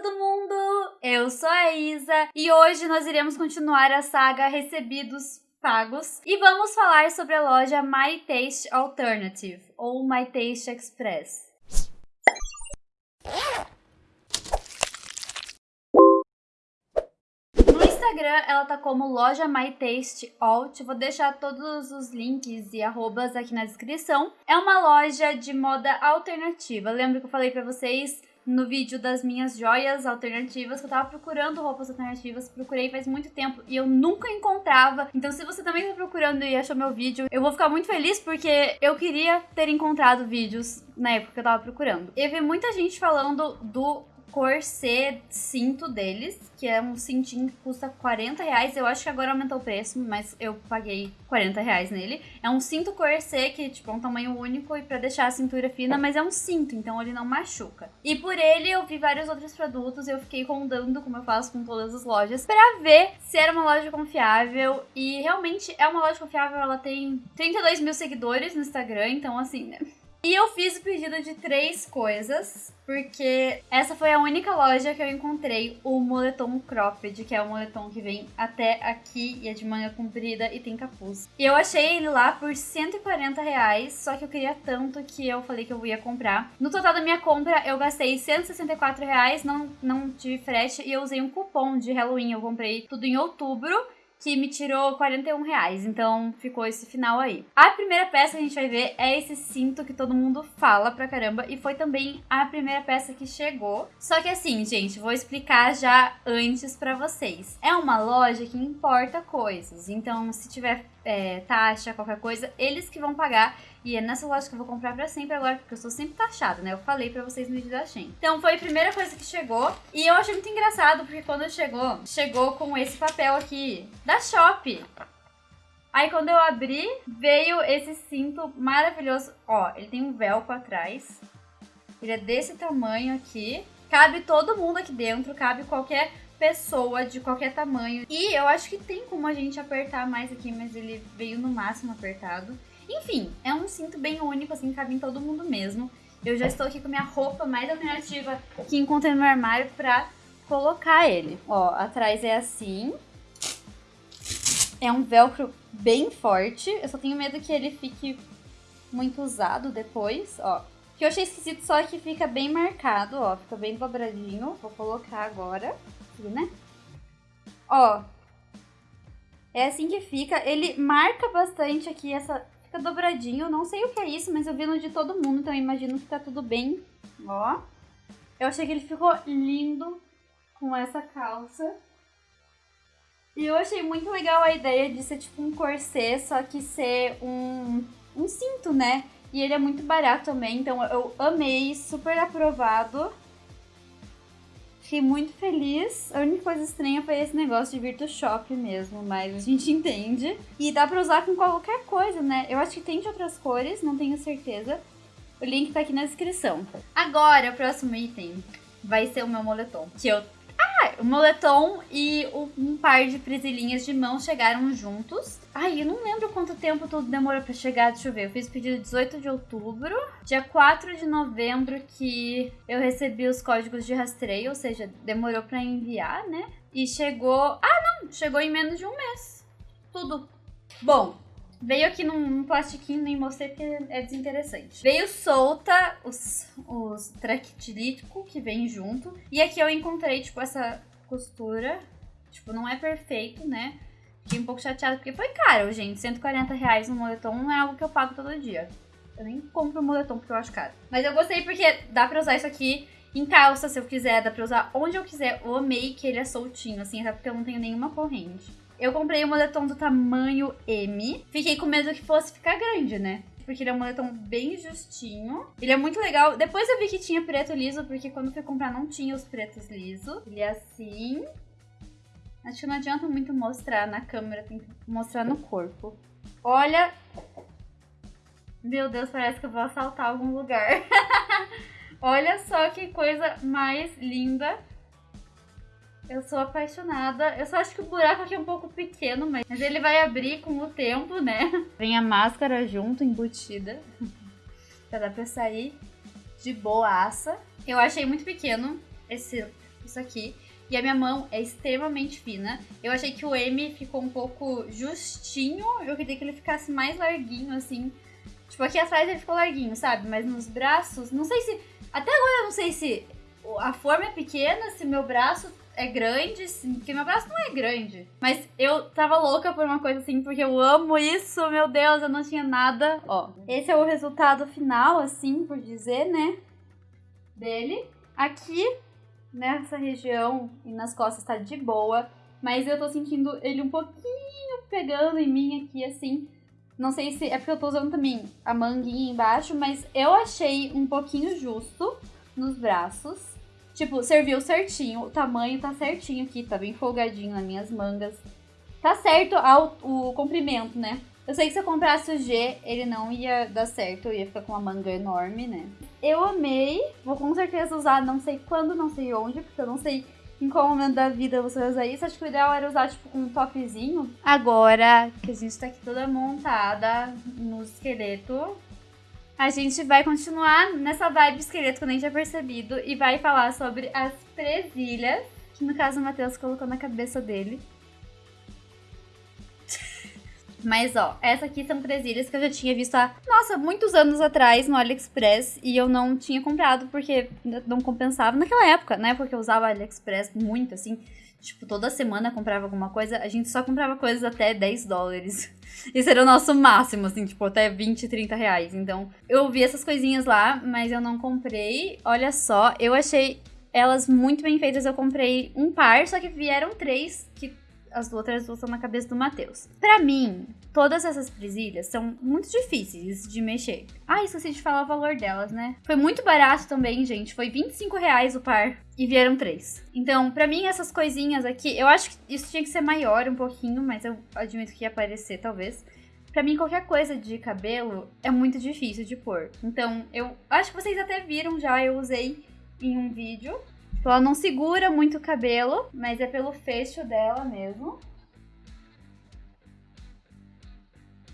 todo mundo! Eu sou a Isa e hoje nós iremos continuar a saga Recebidos Pagos e vamos falar sobre a loja My Taste Alternative ou My Taste Express. No Instagram ela tá como loja My Taste Alt. Vou deixar todos os links e arrobas aqui na descrição. É uma loja de moda alternativa. Lembra que eu falei pra vocês no vídeo das minhas joias alternativas, que eu tava procurando roupas alternativas, procurei faz muito tempo e eu nunca encontrava. Então se você também tá procurando e achou meu vídeo, eu vou ficar muito feliz porque eu queria ter encontrado vídeos na época que eu tava procurando. Eu vi muita gente falando do corset cinto deles, que é um cintinho que custa 40 reais. Eu acho que agora aumentou o preço, mas eu paguei 40 reais nele. É um cinto corset que, tipo, é um tamanho único e pra deixar a cintura fina, mas é um cinto, então ele não machuca. E por ele eu vi vários outros produtos, eu fiquei rondando, como eu faço com todas as lojas, pra ver se era uma loja confiável. E realmente é uma loja confiável, ela tem 32 mil seguidores no Instagram, então assim, né? E eu fiz o pedido de três coisas, porque essa foi a única loja que eu encontrei o moletom cropped, que é o moletom que vem até aqui e é de manga comprida e tem capuz. E eu achei ele lá por 140 reais, só que eu queria tanto que eu falei que eu ia comprar. No total da minha compra, eu gastei 164 reais, não, não tive frete, e eu usei um cupom de Halloween. Eu comprei tudo em outubro que me tirou 41 reais. Então ficou esse final aí. A primeira peça que a gente vai ver é esse cinto que todo mundo fala pra caramba. E foi também a primeira peça que chegou. Só que assim, gente, vou explicar já antes pra vocês. É uma loja que importa coisas. Então, se tiver é, taxa, qualquer coisa, eles que vão pagar. E é nessa loja que eu vou comprar pra sempre agora, porque eu sou sempre taxada, né? Eu falei pra vocês no vídeo da Shein. Então foi a primeira coisa que chegou. E eu achei muito engraçado, porque quando chegou, chegou com esse papel aqui da Shop. Aí quando eu abri, veio esse cinto maravilhoso. Ó, ele tem um velcro atrás. Ele é desse tamanho aqui. Cabe todo mundo aqui dentro, cabe qualquer pessoa de qualquer tamanho. E eu acho que tem como a gente apertar mais aqui, mas ele veio no máximo apertado. Enfim, é um cinto bem único, assim, cabe em todo mundo mesmo. Eu já estou aqui com minha roupa mais alternativa que encontrei no armário pra colocar ele. Ó, atrás é assim. É um velcro bem forte. Eu só tenho medo que ele fique muito usado depois, ó. Que eu achei esquisito só é que fica bem marcado, ó. Fica bem dobradinho. Vou colocar agora, aqui, né? Ó. É assim que fica. Ele marca bastante aqui essa Fica dobradinho, não sei o que é isso, mas eu vi no de todo mundo, então eu imagino que tá tudo bem. Ó. Eu achei que ele ficou lindo com essa calça. E eu achei muito legal a ideia de ser tipo um corset, só que ser um, um cinto, né? E ele é muito barato também, então eu amei, super aprovado. Fiquei muito feliz. A única coisa estranha foi esse negócio de Virtu Shop mesmo, mas a gente entende. E dá pra usar com qualquer coisa, né? Eu acho que tem de outras cores, não tenho certeza. O link tá aqui na descrição. Agora, o próximo item vai ser o meu moletom, que eu o moletom e um par de presilhinhas de mão chegaram juntos. Ai, eu não lembro quanto tempo tudo demorou pra chegar, deixa eu ver. Eu fiz o pedido 18 de outubro. Dia 4 de novembro que eu recebi os códigos de rastreio, ou seja, demorou pra enviar, né? E chegou... Ah, não! Chegou em menos de um mês. Tudo. Bom, Veio aqui num, num, plastiquinho, nem mostrei porque é desinteressante. Veio solta os, os tractilítico que vem junto. E aqui eu encontrei, tipo, essa costura. Tipo, não é perfeito, né? Fiquei um pouco chateada porque foi caro, gente. 140 reais no moletom não é algo que eu pago todo dia. Eu nem compro moletom porque eu acho caro. Mas eu gostei porque dá pra usar isso aqui em calça se eu quiser. Dá pra usar onde eu quiser. Eu amei que ele é soltinho, assim, até porque eu não tenho nenhuma corrente. Eu comprei o moletom do tamanho M. Fiquei com medo que fosse ficar grande, né? Porque ele é um moletom bem justinho. Ele é muito legal. Depois eu vi que tinha preto liso, porque quando fui comprar não tinha os pretos liso. Ele é assim. Acho que não adianta muito mostrar na câmera, tem que mostrar no corpo. Olha... Meu Deus, parece que eu vou assaltar algum lugar. Olha só que coisa mais linda. Eu sou apaixonada. Eu só acho que o buraco aqui é um pouco pequeno, mas ele vai abrir com o tempo, né? Vem a máscara junto, embutida. pra dar pra sair de boaça. Eu achei muito pequeno esse isso aqui. E a minha mão é extremamente fina. Eu achei que o M ficou um pouco justinho. Eu queria que ele ficasse mais larguinho, assim. Tipo, aqui atrás ele ficou larguinho, sabe? Mas nos braços, não sei se. Até agora eu não sei se a forma é pequena, se meu braço é grande, porque meu braço não é grande. Mas eu tava louca por uma coisa assim, porque eu amo isso, meu Deus, eu não tinha nada. Ó, esse é o resultado final, assim, por dizer, né? Dele. Aqui nessa região e nas costas tá de boa, mas eu tô sentindo ele um pouquinho pegando em mim aqui, assim. Não sei se é porque eu tô usando também a manguinha embaixo, mas eu achei um pouquinho justo nos braços. Tipo, serviu certinho, o tamanho tá certinho aqui, tá bem folgadinho nas minhas mangas. Tá certo ao, o comprimento, né? Eu sei que se eu comprasse o G, ele não ia dar certo, eu ia ficar com uma manga enorme, né? Eu amei, vou com certeza usar, não sei quando, não sei onde, porque eu não sei em qual momento da vida você vai usar isso. Acho que o ideal era usar, tipo, com um topzinho. Agora que a gente tá aqui toda montada no esqueleto, a gente vai continuar nessa vibe esqueleto que eu nem tinha percebido e vai falar sobre as presilhas, que no caso o Matheus colocou na cabeça dele. Mas, ó, essa aqui são presilhas que eu já tinha visto há, nossa, muitos anos atrás no AliExpress e eu não tinha comprado porque não compensava naquela época, né? Porque eu usava AliExpress muito, assim. Tipo, toda semana comprava alguma coisa, a gente só comprava coisas até 10 dólares. Esse era o nosso máximo, assim, tipo, até 20, 30 reais. Então, eu vi essas coisinhas lá, mas eu não comprei. Olha só, eu achei elas muito bem feitas. Eu comprei um par, só que vieram três que as outras duas estão na cabeça do Matheus. Para mim, todas essas presilhas são muito difíceis de mexer. Ah, esqueci de falar o valor delas, né? Foi muito barato também, gente. Foi 25 reais o par. E vieram três. Então, para mim, essas coisinhas aqui, eu acho que isso tinha que ser maior um pouquinho, mas eu admito que ia aparecer, talvez. Pra mim, qualquer coisa de cabelo é muito difícil de pôr. Então, eu acho que vocês até viram já, eu usei em um vídeo. Ela não segura muito o cabelo, mas é pelo fecho dela mesmo.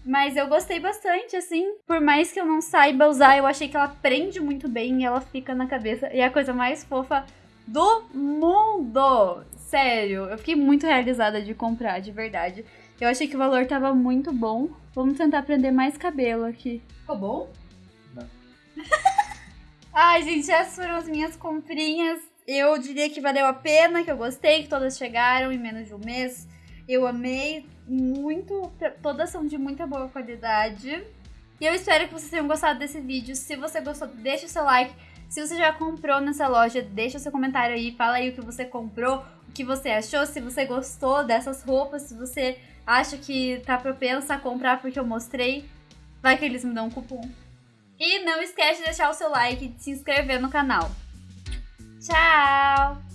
Mas eu gostei bastante, assim. Por mais que eu não saiba usar, eu achei que ela prende muito bem e ela fica na cabeça. E é a coisa mais fofa do mundo! Sério, eu fiquei muito realizada de comprar, de verdade. Eu achei que o valor tava muito bom. Vamos tentar prender mais cabelo aqui. Ficou bom? Não. Ai, gente, essas foram as minhas comprinhas eu diria que valeu a pena, que eu gostei, que todas chegaram em menos de um mês. Eu amei muito, todas são de muita boa qualidade. E eu espero que vocês tenham gostado desse vídeo. Se você gostou, deixa o seu like. Se você já comprou nessa loja, deixa o seu comentário aí, fala aí o que você comprou, o que você achou, se você gostou dessas roupas, se você acha que tá propensa a comprar porque eu mostrei, vai que eles me dão um cupom. E não esquece de deixar o seu like e de se inscrever no canal. Tchau!